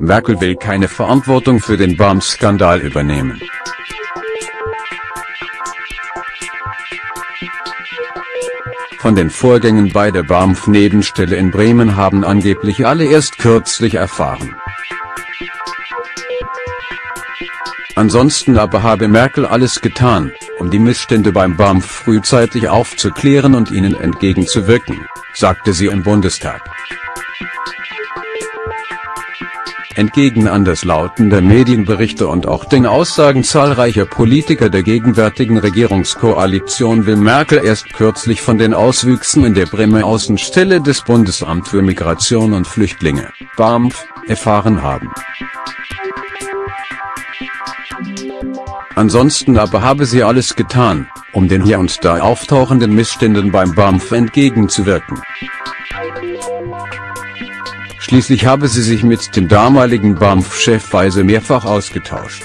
Merkel will keine Verantwortung für den BAMF-Skandal übernehmen. Von den Vorgängen bei der BAMF-Nebenstelle in Bremen haben angeblich alle erst kürzlich erfahren. Ansonsten aber habe Merkel alles getan, um die Missstände beim BAMF frühzeitig aufzuklären und ihnen entgegenzuwirken, sagte sie im Bundestag. Entgegen anderslautender Medienberichte und auch den Aussagen zahlreicher Politiker der gegenwärtigen Regierungskoalition will Merkel erst kürzlich von den Auswüchsen in der Bremer Außenstelle des Bundesamt für Migration und Flüchtlinge, BAMF, erfahren haben. Ansonsten aber habe sie alles getan, um den hier und da auftauchenden Missständen beim BAMF entgegenzuwirken. Schließlich habe sie sich mit dem damaligen BAMF-Chef Weise mehrfach ausgetauscht.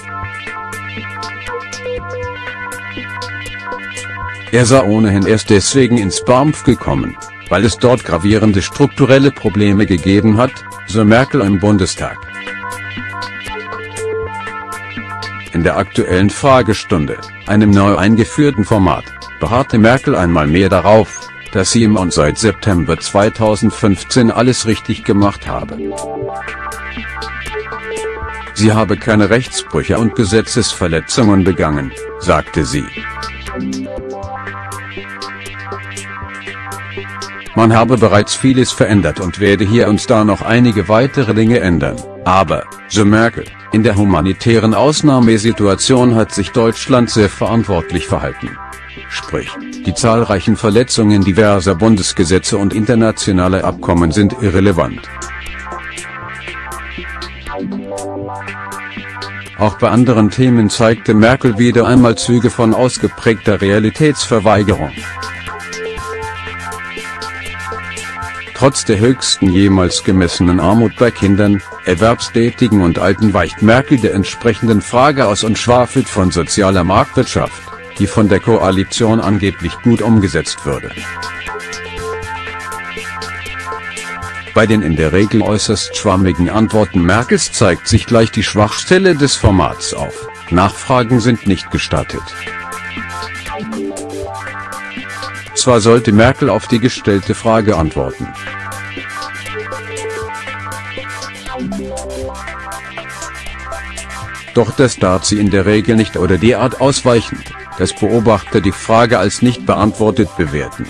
Er sei ohnehin erst deswegen ins BAMF gekommen, weil es dort gravierende strukturelle Probleme gegeben hat, so Merkel im Bundestag. In der aktuellen Fragestunde, einem neu eingeführten Format, beharrte Merkel einmal mehr darauf, dass sie im und seit September 2015 alles richtig gemacht habe. Sie habe keine Rechtsbrüche und Gesetzesverletzungen begangen, sagte sie. Man habe bereits vieles verändert und werde hier und da noch einige weitere Dinge ändern, aber, so Merkel, in der humanitären Ausnahmesituation hat sich Deutschland sehr verantwortlich verhalten. Sprich, die zahlreichen Verletzungen diverser Bundesgesetze und internationaler Abkommen sind irrelevant. Auch bei anderen Themen zeigte Merkel wieder einmal Züge von ausgeprägter Realitätsverweigerung. Trotz der höchsten jemals gemessenen Armut bei Kindern, Erwerbstätigen und Alten weicht Merkel der entsprechenden Frage aus und schwafelt von sozialer Marktwirtschaft die von der Koalition angeblich gut umgesetzt würde. Bei den in der Regel äußerst schwammigen Antworten Merkels zeigt sich gleich die Schwachstelle des Formats auf, Nachfragen sind nicht gestattet. Zwar sollte Merkel auf die gestellte Frage antworten. Doch das darf sie in der Regel nicht oder derart ausweichend, dass Beobachter die Frage als nicht beantwortet bewerten.